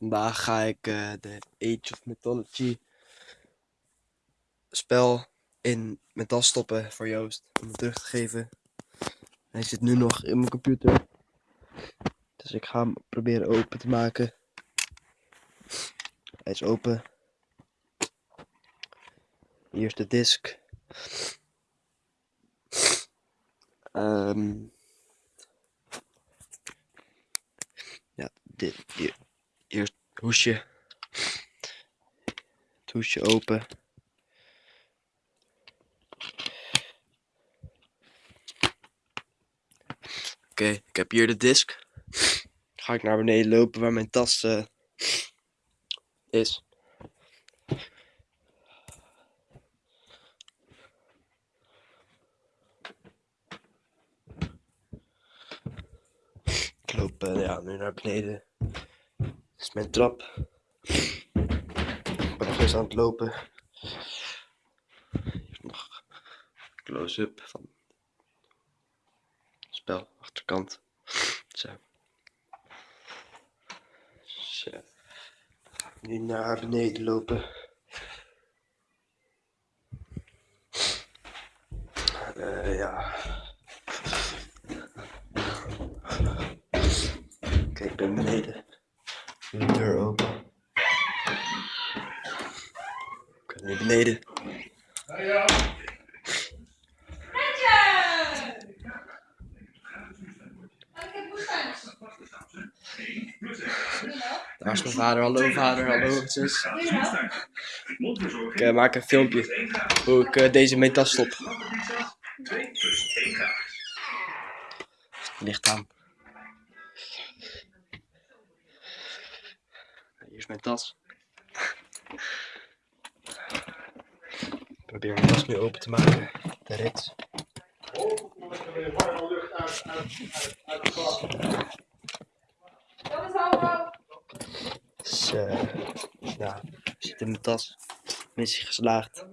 Vandaag ga ik eh, de Age of Mythology spel in mijn tas stoppen voor Joost om hem terug te geven. Hij zit nu nog in mijn computer. Dus ik ga hem proberen open te maken. Hij is open. Hier is de disk. Ehm ja, dit, hier, hoesje. Het hoesje open. Oké, ik heb hier de disk. Ga ik naar beneden lopen waar mijn tas eh, is. Ik loop eh, ja, nu naar beneden. Dit is mijn trap. Ik ben nog eens aan het lopen. Hier nog close-up van het spel, achterkant. Zo. Zo. Nu naar beneden lopen. Eh, ja. Oké, ik ben beneden. De deur open. Ik ben nu beneden. Daar is mijn vader. Hallo vader, hallo zus. Ik eh, maak een filmpje hoe ik eh, deze mijn tas stop. Licht aan. is mijn tas. Ik probeer mijn tas nu open te maken. De rit. Dus, uh, ja, zit in mijn tas. Missie geslaagd.